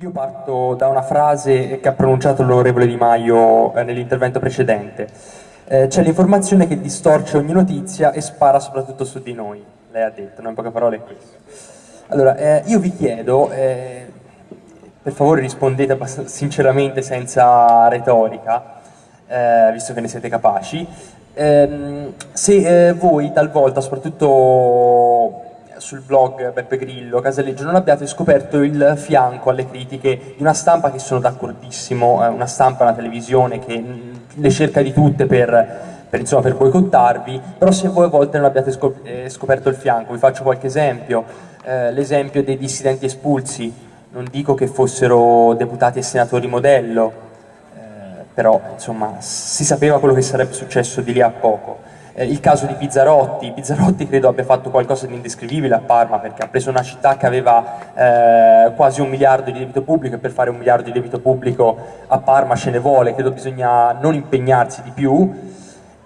Io parto da una frase che ha pronunciato l'onorevole Di Maio eh, nell'intervento precedente. Eh, c'è l'informazione che distorce ogni notizia e spara soprattutto su di noi. Lei ha detto, no? in poche parole è questo. Allora, eh, io vi chiedo, eh, per favore rispondete sinceramente senza retorica, eh, visto che ne siete capaci, ehm, se voi talvolta, soprattutto sul blog Beppe Grillo, Casaleggio, non abbiate scoperto il fianco alle critiche di una stampa che sono d'accordissimo, eh, una stampa, una televisione che mm, le cerca di tutte per, per, insomma, per boicottarvi, però se voi a volte non abbiate eh, scoperto il fianco, vi faccio qualche esempio, eh, l'esempio dei dissidenti espulsi, non dico che fossero deputati e senatori modello, eh, però insomma si sapeva quello che sarebbe successo di lì a poco eh, il caso di Pizzarotti, Pizzarotti credo abbia fatto qualcosa di indescrivibile a Parma perché ha preso una città che aveva eh, quasi un miliardo di debito pubblico e per fare un miliardo di debito pubblico a Parma ce ne vuole, credo bisogna non impegnarsi di più.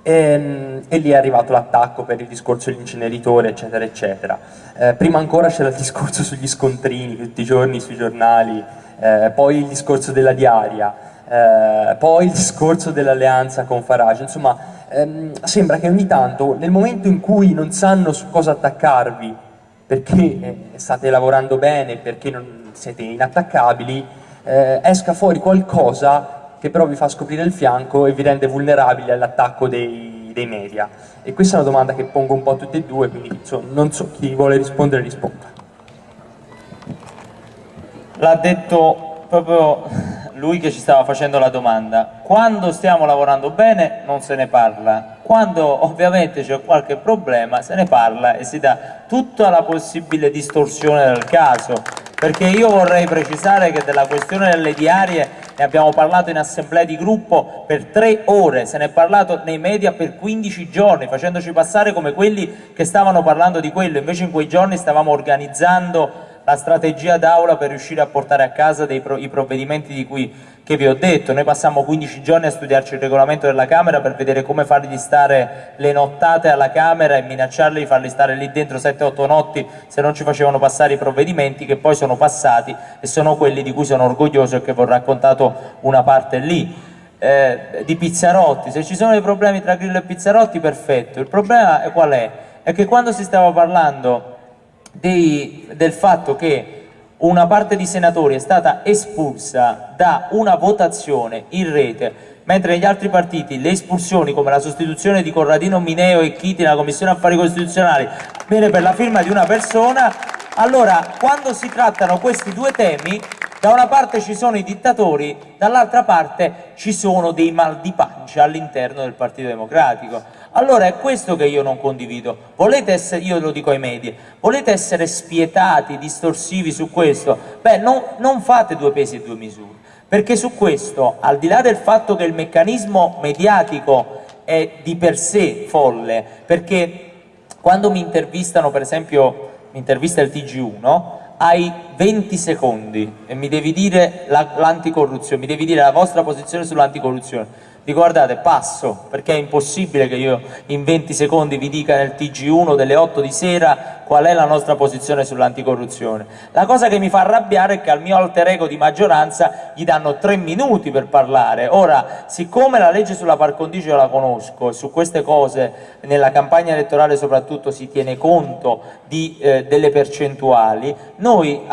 E, ehm, e lì è arrivato l'attacco per il discorso dell'inceneritore eccetera eccetera. Eh, prima ancora c'era il discorso sugli scontrini tutti i giorni sui giornali, eh, poi il discorso della diaria, eh, poi il discorso dell'alleanza con Farage, insomma ehm, sembra che ogni tanto nel momento in cui non sanno su cosa attaccarvi perché eh, state lavorando bene, perché non siete inattaccabili, eh, esca fuori qualcosa che però vi fa scoprire il fianco e vi rende vulnerabili all'attacco dei, dei, media. E questa è una domanda che pongo un po' a tutte e due, quindi insomma, non so chi vuole rispondere risponda. L'ha detto proprio lui che ci stava facendo la domanda. Quando stiamo lavorando bene non se ne parla, quando ovviamente c'è qualche problema se ne parla e si dà tutta la possibile distorsione del caso. Perché io vorrei precisare che della questione delle diarie ne abbiamo parlato in assemblea di gruppo per tre ore, se ne è parlato nei media per 15 giorni, facendoci passare come quelli che stavano parlando di quello, invece in quei giorni stavamo organizzando la strategia d'aula per riuscire a portare a casa pro i provvedimenti di cui che vi ho detto, noi passiamo 15 giorni a studiarci il regolamento della Camera per vedere come fargli stare le nottate alla Camera e minacciarli di farli stare lì dentro 7-8 notti se non ci facevano passare i provvedimenti che poi sono passati e sono quelli di cui sono orgoglioso e che vi ho raccontato una parte lì. Eh, di Pizzarotti, se ci sono dei problemi tra Grillo e Pizzarotti perfetto, il problema è qual è? È che quando si stava parlando dei, del fatto che una parte di senatori è stata espulsa da una votazione in rete, mentre negli altri partiti le espulsioni, come la sostituzione di Corradino Mineo e Chiti nella Commissione Affari Costituzionali, viene per la firma di una persona, allora quando si trattano questi due temi, da una parte ci sono i dittatori, dall'altra parte ci sono dei mal di pancia all'interno del Partito Democratico. Allora è questo che io non condivido. Volete essere, io lo dico ai media, volete essere spietati, distorsivi su questo? Beh, no, non fate due pesi e due misure, perché su questo, al di là del fatto che il meccanismo mediatico è di per sé folle, perché quando mi intervistano, per esempio, mi intervista il TG1, hai 20 secondi e mi devi dire l'anticorruzione, la, mi devi dire la vostra posizione sull'anticorruzione vi guardate, passo, perché è impossibile che io in 20 secondi vi dica nel TG1 delle 8 di sera qual è la nostra posizione sull'anticorruzione. La cosa che mi fa arrabbiare è che al mio alter ego di maggioranza gli danno 3 minuti per parlare. Ora, siccome la legge sulla par condicio la conosco e su queste cose nella campagna elettorale soprattutto si tiene conto di, eh, delle percentuali, noi,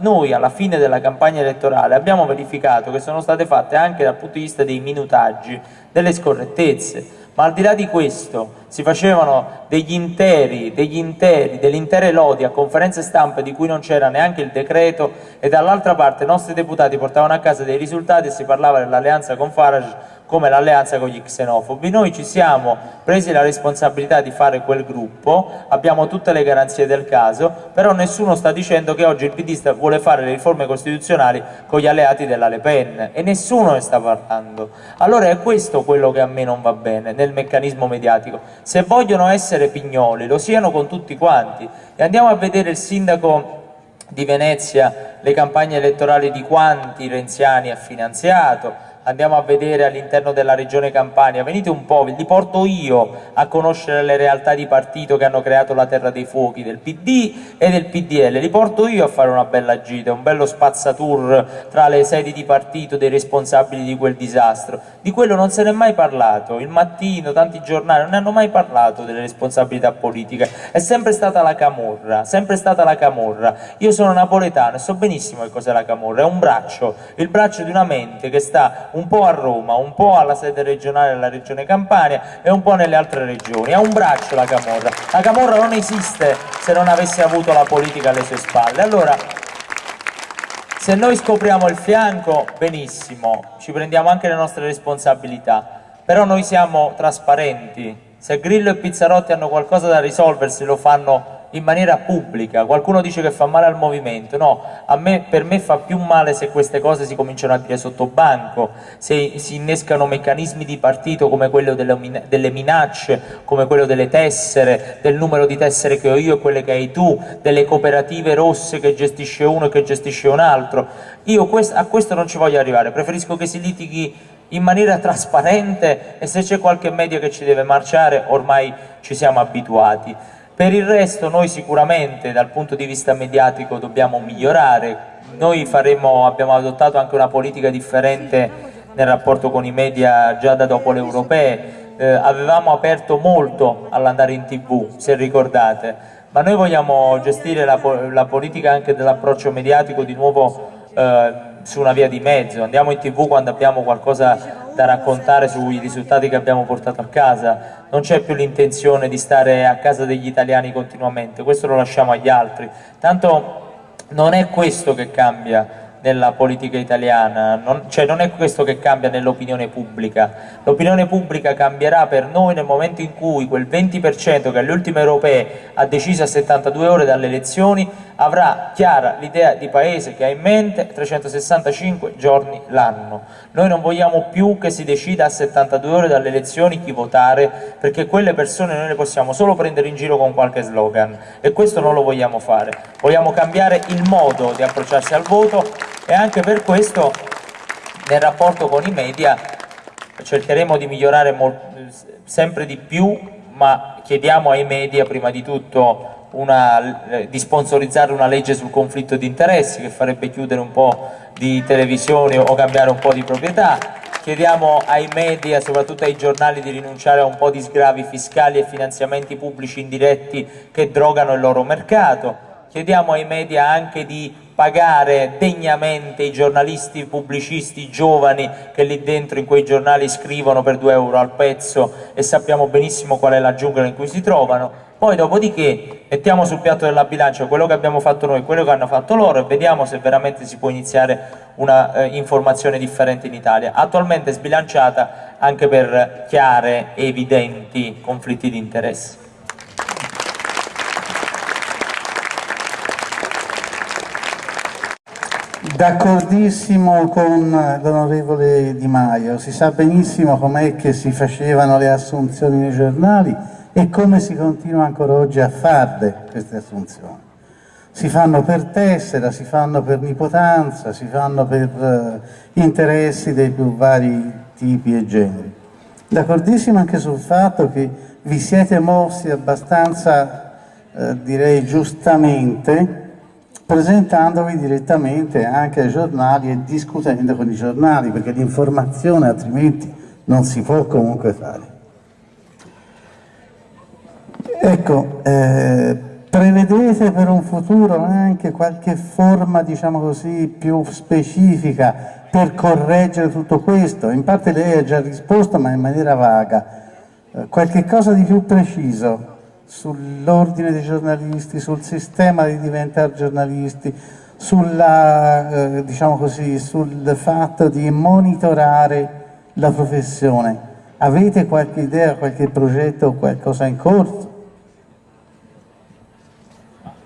noi alla fine della campagna elettorale abbiamo verificato che sono state fatte anche dal punto di vista dei minutaggi delle scorrettezze, ma al di là di questo si facevano degli interi, degli interi, delle intere lodi a conferenze stampe di cui non c'era neanche il decreto e dall'altra parte i nostri deputati portavano a casa dei risultati e si parlava dell'alleanza con Farage come l'alleanza con gli xenofobi. Noi ci siamo presi la responsabilità di fare quel gruppo, abbiamo tutte le garanzie del caso, però nessuno sta dicendo che oggi il PD vuole fare le riforme costituzionali con gli alleati della Le Pen e nessuno ne sta parlando. Allora è questo quello che a me non va bene nel meccanismo mediatico. Se vogliono essere pignoli lo siano con tutti quanti e andiamo a vedere il sindaco di Venezia, le campagne elettorali di quanti renziani ha finanziato, andiamo a vedere all'interno della regione Campania, venite un po', li porto io a conoscere le realtà di partito che hanno creato la terra dei fuochi del PD e del PDL, li porto io a fare una bella gita, un bello spazzatour tra le sedi di partito dei responsabili di quel disastro, di quello non se n'è mai parlato, il mattino, tanti giornali non ne hanno mai parlato delle responsabilità politiche, è sempre stata la camorra, sempre stata la camorra, io sono napoletano e so benissimo che cos'è la camorra, è un braccio, il braccio di una mente che sta un po' a Roma, un po' alla sede regionale della regione Campania e un po' nelle altre regioni. Ha un braccio la Camorra. La Camorra non esiste se non avesse avuto la politica alle sue spalle. Allora, se noi scopriamo il fianco, benissimo, ci prendiamo anche le nostre responsabilità, però noi siamo trasparenti. Se Grillo e Pizzarotti hanno qualcosa da risolversi, lo fanno in maniera pubblica, qualcuno dice che fa male al movimento, no, me, per me fa più male se queste cose si cominciano a dire sotto banco, se si innescano meccanismi di partito come quello delle, delle minacce, come quello delle tessere, del numero di tessere che ho io e quelle che hai tu, delle cooperative rosse che gestisce uno e che gestisce un altro, io a questo non ci voglio arrivare, preferisco che si litighi in maniera trasparente e se c'è qualche media che ci deve marciare ormai ci siamo abituati. Per il resto noi sicuramente dal punto di vista mediatico dobbiamo migliorare, noi faremo, abbiamo adottato anche una politica differente nel rapporto con i media già da dopo le europee, eh, avevamo aperto molto all'andare in tv, se ricordate, ma noi vogliamo gestire la, la politica anche dell'approccio mediatico di nuovo eh, su una via di mezzo, andiamo in tv quando abbiamo qualcosa da raccontare sui risultati che abbiamo portato a casa, non c'è più l'intenzione di stare a casa degli italiani continuamente, questo lo lasciamo agli altri, tanto non è questo che cambia nella politica italiana, non, cioè non è questo che cambia nell'opinione pubblica, l'opinione pubblica cambierà per noi nel momento in cui quel 20% che alle ultime europee ha deciso a 72 ore dalle elezioni avrà chiara l'idea di paese che ha in mente 365 giorni l'anno. Noi non vogliamo più che si decida a 72 ore dalle elezioni chi votare, perché quelle persone noi le possiamo solo prendere in giro con qualche slogan e questo non lo vogliamo fare. Vogliamo cambiare il modo di approcciarsi al voto e anche per questo nel rapporto con i media cercheremo di migliorare sempre di più, ma chiediamo ai media prima di tutto una, eh, di sponsorizzare una legge sul conflitto di interessi che farebbe chiudere un po' di televisioni o cambiare un po' di proprietà. Chiediamo ai media, soprattutto ai giornali, di rinunciare a un po' di sgravi fiscali e finanziamenti pubblici indiretti che drogano il loro mercato. Chiediamo ai media anche di pagare degnamente i giornalisti pubblicisti giovani che lì dentro in quei giornali scrivono per 2 euro al pezzo e sappiamo benissimo qual è la giungla in cui si trovano poi dopodiché mettiamo sul piatto della bilancia quello che abbiamo fatto noi quello che hanno fatto loro e vediamo se veramente si può iniziare una eh, informazione differente in Italia, attualmente sbilanciata anche per chiare e evidenti conflitti di interesse. D'accordissimo con l'onorevole Di Maio, si sa benissimo com'è che si facevano le assunzioni nei giornali e come si continua ancora oggi a farle queste assunzioni. Si fanno per tessera, si fanno per nipotanza, si fanno per uh, interessi dei più vari tipi e generi. D'accordissimo anche sul fatto che vi siete mossi abbastanza, uh, direi giustamente, presentandovi direttamente anche ai giornali e discutendo con i giornali, perché l'informazione altrimenti non si può comunque fare. Ecco, eh, prevedete per un futuro anche qualche forma, diciamo così, più specifica per correggere tutto questo? In parte lei ha già risposto, ma in maniera vaga. Eh, qualche cosa di più preciso sull'ordine dei giornalisti, sul sistema di diventare giornalisti, sulla, eh, diciamo così, sul fatto di monitorare la professione. Avete qualche idea, qualche progetto qualcosa in corso?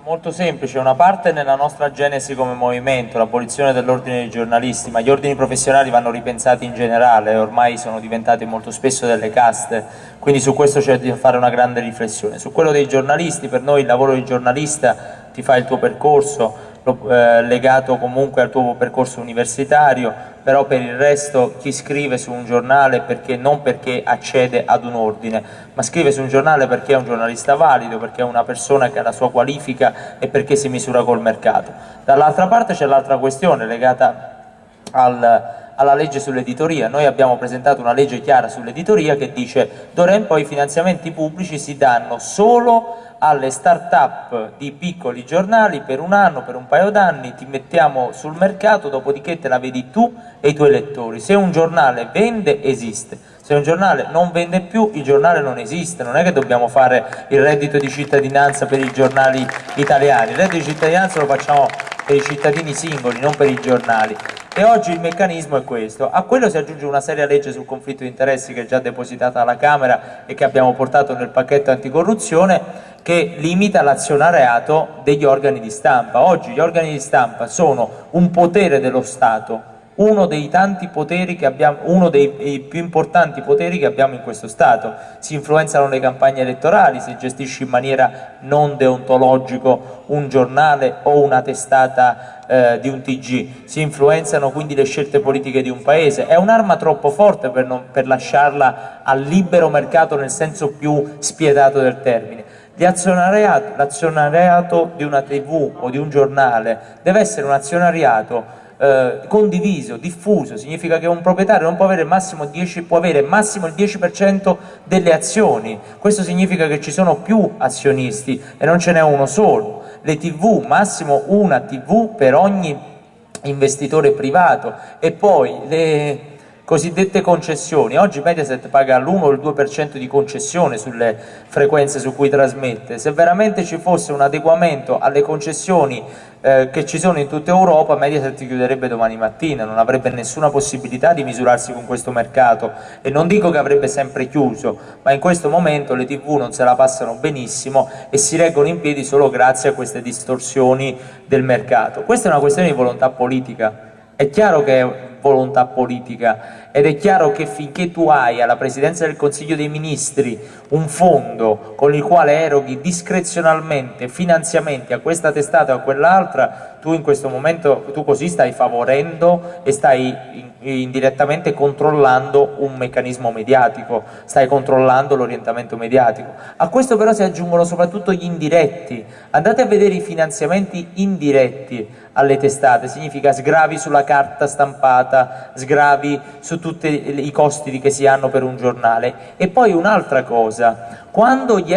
Molto semplice, una parte nella nostra genesi come movimento, l'abolizione dell'ordine dei giornalisti, ma gli ordini professionali vanno ripensati in generale, ormai sono diventati molto spesso delle caste, quindi su questo c'è da fare una grande riflessione. Su quello dei giornalisti, per noi il lavoro di giornalista ti fa il tuo percorso, eh, legato comunque al tuo percorso universitario, però per il resto chi scrive su un giornale perché, non perché accede ad un ordine, ma scrive su un giornale perché è un giornalista valido, perché è una persona che ha la sua qualifica e perché si misura col mercato. Dall'altra parte c'è l'altra questione legata al, alla legge sull'editoria. Noi abbiamo presentato una legge chiara sull'editoria che dice d'ora in poi i finanziamenti pubblici si danno solo alle start-up di piccoli giornali per un anno, per un paio d'anni, ti mettiamo sul mercato, dopodiché te la vedi tu e i tuoi lettori. Se un giornale vende, esiste. Se un giornale non vende più, il giornale non esiste. Non è che dobbiamo fare il reddito di cittadinanza per i giornali italiani. Il reddito di cittadinanza lo facciamo per i cittadini singoli, non per i giornali. E oggi il meccanismo è questo. A quello si aggiunge una seria legge sul conflitto di interessi che è già depositata alla Camera e che abbiamo portato nel pacchetto anticorruzione che limita l'azionariato degli organi di stampa. Oggi gli organi di stampa sono un potere dello Stato, uno dei tanti poteri che abbiamo, uno dei più importanti poteri che abbiamo in questo Stato. Si influenzano le campagne elettorali, si gestisce in maniera non deontologico un giornale o una testata eh, di un TG, si influenzano quindi le scelte politiche di un paese. È un'arma troppo forte per, non, per lasciarla al libero mercato nel senso più spietato del termine l'azionariato di una tv o di un giornale deve essere un azionariato eh, condiviso, diffuso, significa che un proprietario non può avere, massimo 10, può avere massimo il 10% delle azioni, questo significa che ci sono più azionisti e non ce n'è uno solo, le tv, massimo una tv per ogni investitore privato. E poi le cosiddette concessioni. Oggi Mediaset paga l'1 o il 2% di concessione sulle frequenze su cui trasmette. Se veramente ci fosse un adeguamento alle concessioni eh, che ci sono in tutta Europa, Mediaset chiuderebbe domani mattina, non avrebbe nessuna possibilità di misurarsi con questo mercato e non dico che avrebbe sempre chiuso, ma in questo momento le tv non se la passano benissimo e si reggono in piedi solo grazie a queste distorsioni del mercato. Questa è una questione di volontà politica. È chiaro che volontà politica ed è chiaro che finché tu hai alla Presidenza del Consiglio dei Ministri un fondo con il quale eroghi discrezionalmente finanziamenti a questa testata o a quell'altra, tu in questo momento tu così stai favorendo e stai indirettamente controllando un meccanismo mediatico, stai controllando l'orientamento mediatico. A questo però si aggiungono soprattutto gli indiretti. Andate a vedere i finanziamenti indiretti alle testate, significa sgravi sulla carta stampata, sgravi su tutti i costi che si hanno per un giornale. E poi un'altra cosa, quando gli,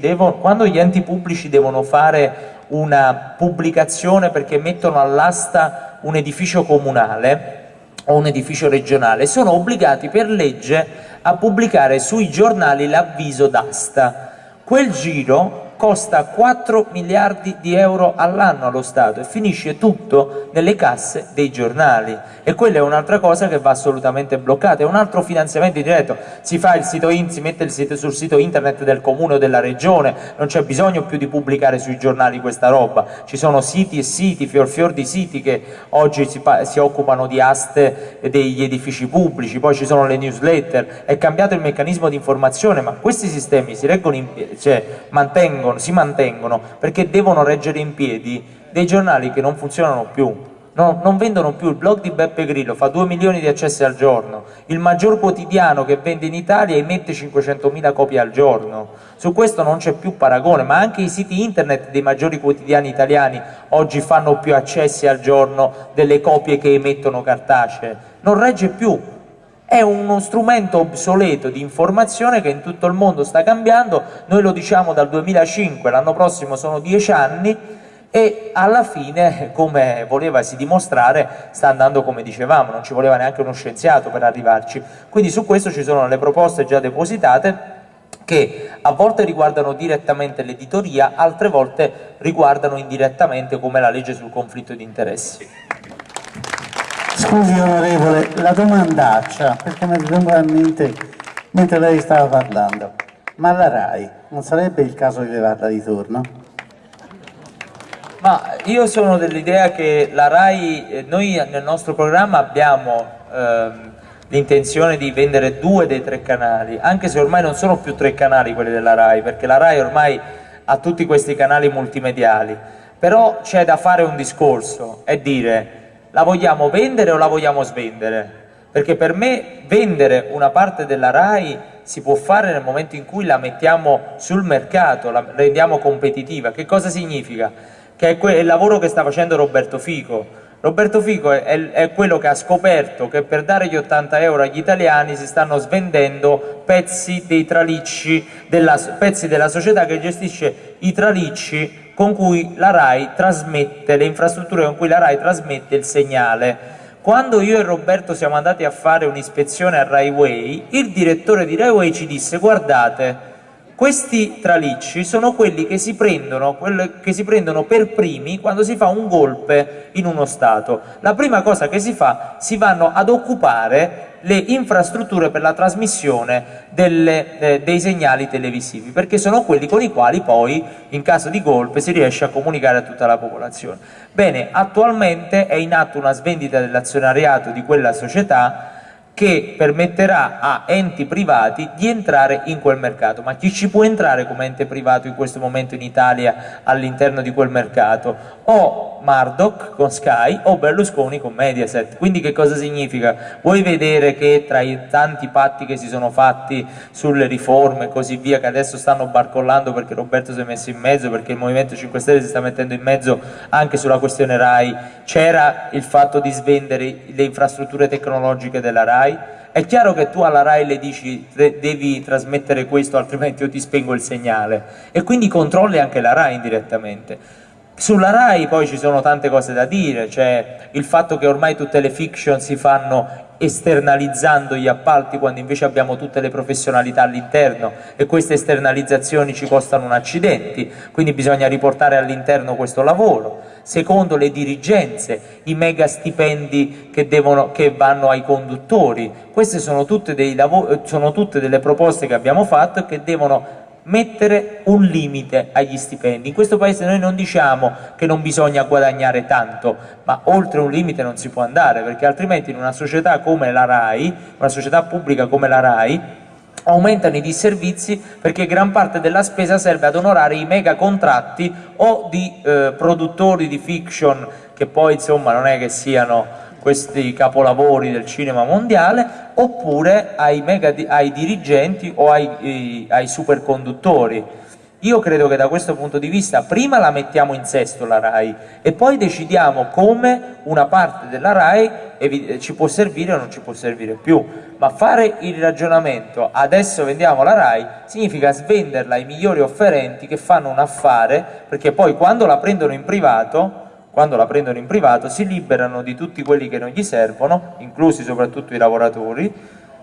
devono, quando gli enti pubblici devono fare una pubblicazione perché mettono all'asta un edificio comunale o un edificio regionale, sono obbligati per legge a pubblicare sui giornali l'avviso d'asta. Quel giro costa 4 miliardi di euro all'anno allo Stato e finisce tutto nelle casse dei giornali. E quella è un'altra cosa che va assolutamente bloccata, è un altro finanziamento diretto, si fa il sito in, si mette sito sul sito internet del comune o della regione, non c'è bisogno più di pubblicare sui giornali questa roba, ci sono siti e siti, fior fior di siti che oggi si, si occupano di aste degli edifici pubblici, poi ci sono le newsletter, è cambiato il meccanismo di informazione, ma questi sistemi si reggono in, cioè, mantengono mantengono, si mantengono perché devono reggere in piedi dei giornali che non funzionano più. No, non vendono più, il blog di Beppe Grillo fa 2 milioni di accessi al giorno, il maggior quotidiano che vende in Italia emette 500.000 copie al giorno, su questo non c'è più paragone, ma anche i siti internet dei maggiori quotidiani italiani oggi fanno più accessi al giorno delle copie che emettono cartacee, non regge più, è uno strumento obsoleto di informazione che in tutto il mondo sta cambiando, noi lo diciamo dal 2005, l'anno prossimo sono dieci anni e alla fine, come volevasi dimostrare, sta andando come dicevamo, non ci voleva neanche uno scienziato per arrivarci. Quindi su questo ci sono le proposte già depositate che a volte riguardano direttamente l'editoria, altre volte riguardano indirettamente come la legge sul conflitto di interessi. Scusi onorevole, la domandaccia, perché mi è venuta in mente mentre lei stava parlando, ma la RAI non sarebbe il caso di levarla di turno? Ma io sono dell'idea che la RAI, eh, noi nel nostro programma abbiamo ehm, l'intenzione di vendere due dei tre canali, anche se ormai non sono più tre canali quelli della RAI, perché la RAI ormai ha tutti questi canali multimediali, però c'è da fare un discorso e dire la vogliamo vendere o la vogliamo svendere? Perché per me vendere una parte della RAI si può fare nel momento in cui la mettiamo sul mercato, la rendiamo competitiva. Che cosa significa? Che è il lavoro che sta facendo Roberto Fico. Roberto Fico è, è, quello che ha scoperto che per dare gli 80 euro agli italiani si stanno svendendo pezzi dei tralicci, della, pezzi della società che gestisce i tralicci con cui la RAI trasmette, le infrastrutture con cui la RAI trasmette il segnale. Quando io e Roberto siamo andati a fare un'ispezione a Rai Way, il direttore di Rai Way ci disse guardate, questi tralicci sono quelli che si, prendono, che si prendono per primi quando si fa un golpe in uno Stato. La prima cosa che si fa, si vanno ad occupare le infrastrutture per la trasmissione delle, eh, dei segnali televisivi, perché sono quelli con i quali poi, in caso di golpe, si riesce a comunicare a tutta la popolazione. Bene, attualmente è in atto una svendita dell'azionariato di quella società che permetterà a enti privati di entrare in quel mercato. Ma chi ci può entrare come ente privato in questo momento in Italia all'interno di quel mercato? O Murdoch con Sky o Berlusconi con Mediaset. Quindi che cosa significa? Vuoi vedere che tra i tanti patti che si sono fatti sulle riforme e così via, che adesso stanno barcollando perché Roberto si è messo in mezzo, perché il Movimento 5 Stelle si sta mettendo in mezzo anche sulla questione RAI, c'era il fatto di svendere le infrastrutture tecnologiche della RAI? È chiaro che tu alla RAI le dici devi trasmettere questo altrimenti io ti spengo il segnale e quindi controlli anche la RAI indirettamente sulla RAI poi ci sono tante cose da dire, cioè il fatto che ormai tutte le fiction si fanno esternalizzando gli appalti quando invece abbiamo tutte le professionalità all'interno e queste esternalizzazioni ci costano un accidenti, quindi bisogna riportare all'interno questo lavoro. Secondo le dirigenze, i mega stipendi che, devono, che vanno ai conduttori, queste sono tutte, sono tutte delle proposte che abbiamo fatto e che devono mettere un limite agli stipendi. In questo paese noi non diciamo che non bisogna guadagnare tanto, ma oltre un limite non si può andare, perché altrimenti in una società come la RAI, una società pubblica come la RAI, aumentano i disservizi perché gran parte della spesa serve ad onorare i mega contratti o di eh, produttori di fiction che poi insomma non è che siano questi capolavori del cinema mondiale oppure ai, mega, ai dirigenti o ai, ai superconduttori. Io credo che da questo punto di vista prima la mettiamo in sesto la RAI e poi decidiamo come una parte della RAI ci può servire o non ci può servire più, ma fare il ragionamento adesso vendiamo la RAI significa svenderla ai migliori offerenti che fanno un affare perché poi quando la prendono in privato quando la prendono in privato, si liberano di tutti quelli che non gli servono, inclusi soprattutto i lavoratori,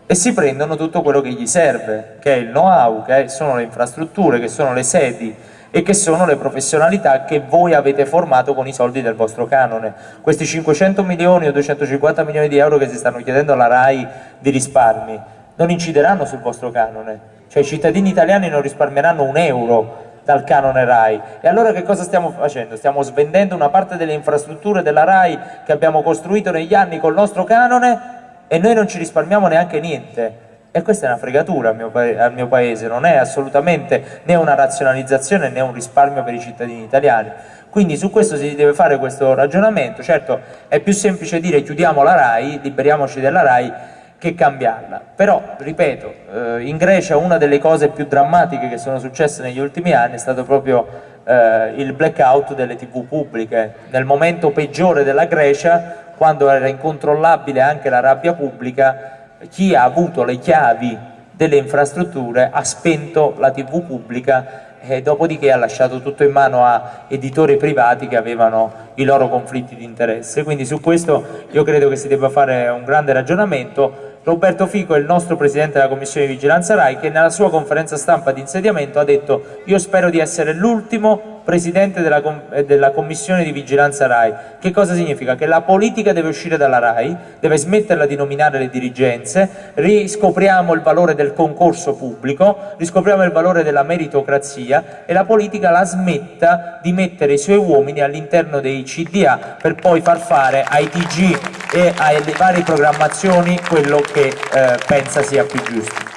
e si prendono tutto quello che gli serve, che è il know-how, che sono le infrastrutture, che sono le sedi e che sono le professionalità che voi avete formato con i soldi del vostro canone. Questi 500 milioni o 250 milioni di euro che si stanno chiedendo alla RAI di risparmi non incideranno sul vostro canone, cioè i cittadini italiani non risparmieranno un euro dal canone RAI. E allora che cosa stiamo facendo? Stiamo svendendo una parte delle infrastrutture della RAI che abbiamo costruito negli anni col nostro canone e noi non ci risparmiamo neanche niente. E questa è una fregatura al mio, al mio paese, non è assolutamente né una razionalizzazione né un risparmio per i cittadini italiani. Quindi su questo si deve fare questo ragionamento, certo è più semplice dire chiudiamo la RAI, liberiamoci della RAI, che cambiarla. Però, ripeto, eh, in Grecia una delle cose più drammatiche che sono successe negli ultimi anni è stato proprio eh, il blackout delle tv pubbliche. Nel momento peggiore della Grecia, quando era incontrollabile anche la rabbia pubblica, chi ha avuto le chiavi delle infrastrutture ha spento la tv pubblica e dopodiché ha lasciato tutto in mano a editori privati che avevano i loro conflitti di interesse. Quindi su questo io credo che si debba fare un grande ragionamento Roberto Fico è il nostro Presidente della Commissione di Vigilanza RAI che nella sua conferenza stampa di insediamento ha detto io spero di essere l'ultimo Presidente della, eh, della, Commissione di Vigilanza RAI. Che cosa significa? Che la politica deve uscire dalla RAI, deve smetterla di nominare le dirigenze, riscopriamo il valore del concorso pubblico, riscopriamo il valore della meritocrazia e la politica la smetta di mettere i suoi uomini all'interno dei CDA per poi far fare ai TG e alle varie programmazioni quello che eh, pensa sia più giusto.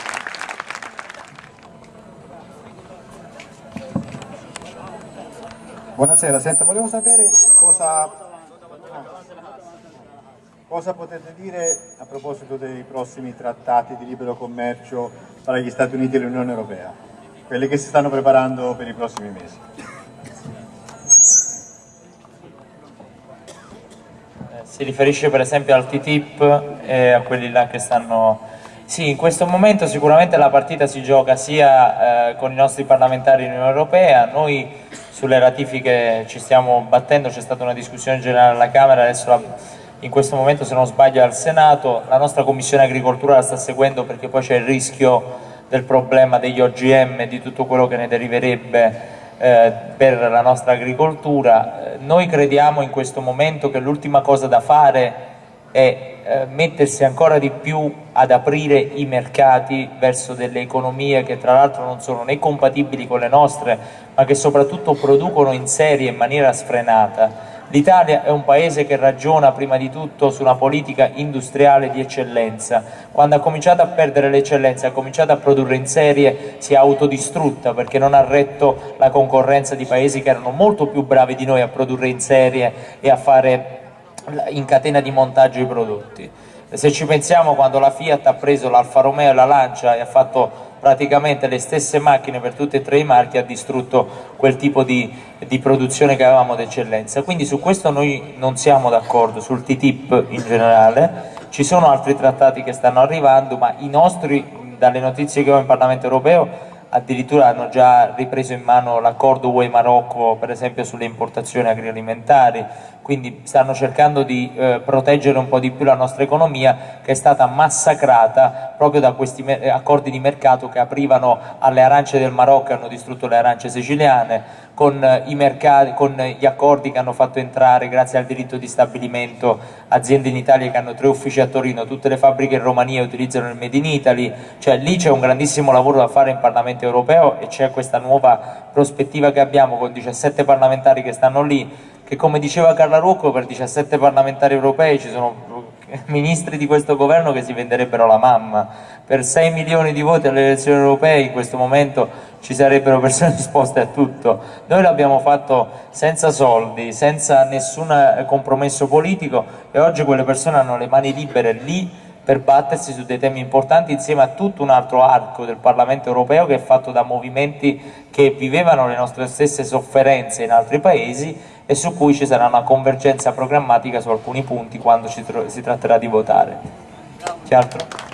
Buonasera, senta, volevo sapere cosa... Cosa potete dire a proposito dei prossimi trattati di libero commercio tra gli Stati Uniti e l'Unione Europea? Quelli che si stanno preparando per i prossimi mesi. Eh, si riferisce per esempio al TTIP e a quelli là che stanno... Sì, in questo momento sicuramente la partita si gioca sia eh, con i nostri parlamentari in Unione Europea, noi sulle ratifiche ci stiamo battendo, c'è stata una discussione generale alla Camera, adesso la in questo momento se non sbaglio al Senato, la nostra Commissione Agricoltura la sta seguendo perché poi c'è il rischio del problema degli OGM e di tutto quello che ne deriverebbe eh, per la nostra agricoltura. Eh, noi crediamo in questo momento che l'ultima cosa da fare è eh, mettersi ancora di più ad aprire i mercati verso delle economie che tra l'altro non sono né compatibili con le nostre ma che soprattutto producono in serie in maniera sfrenata L'Italia è un paese che ragiona prima di tutto su una politica industriale di eccellenza. Quando ha cominciato a perdere l'eccellenza, ha cominciato a produrre in serie, si è autodistrutta perché non ha retto la concorrenza di paesi che erano molto più bravi di noi a produrre in serie e a fare in catena di montaggio i prodotti. Se ci pensiamo quando la Fiat ha preso l'Alfa Romeo e la Lancia e ha fatto praticamente le stesse macchine per tutti e tre i marchi ha distrutto quel tipo di, di produzione che avevamo d'eccellenza. Quindi su questo noi non siamo d'accordo, sul TTIP in generale, ci sono altri trattati che stanno arrivando, ma i nostri, dalle notizie che ho in Parlamento europeo, addirittura hanno già ripreso in mano l'accordo UE-Marocco per esempio sulle importazioni agroalimentari, quindi stanno cercando di eh, proteggere un po' di più la nostra economia che è stata massacrata proprio da questi accordi di mercato che aprivano alle arance del Marocco e hanno distrutto le arance siciliane, con, eh, mercati, con gli accordi che hanno fatto entrare grazie al diritto di stabilimento aziende in Italia che hanno tre uffici a Torino, tutte le fabbriche in Romania utilizzano il Made in Italy, cioè lì c'è un grandissimo lavoro da fare in Parlamento europeo e c'è questa nuova prospettiva che abbiamo con 17 parlamentari che stanno lì che come diceva Carla Rucco per 17 parlamentari europei ci sono ministri di questo governo che si venderebbero la mamma. Per 6 milioni di voti alle elezioni europee in questo momento ci sarebbero persone disposte a tutto. Noi l'abbiamo fatto senza soldi senza nessun compromesso politico e oggi quelle persone hanno le mani libere lì per battersi su dei temi importanti insieme a tutto un altro arco del Parlamento europeo che è fatto da movimenti che vivevano le nostre stesse sofferenze in altri paesi e su cui ci sarà una convergenza programmatica su alcuni punti quando si, si tratterà di votare. C'è altro?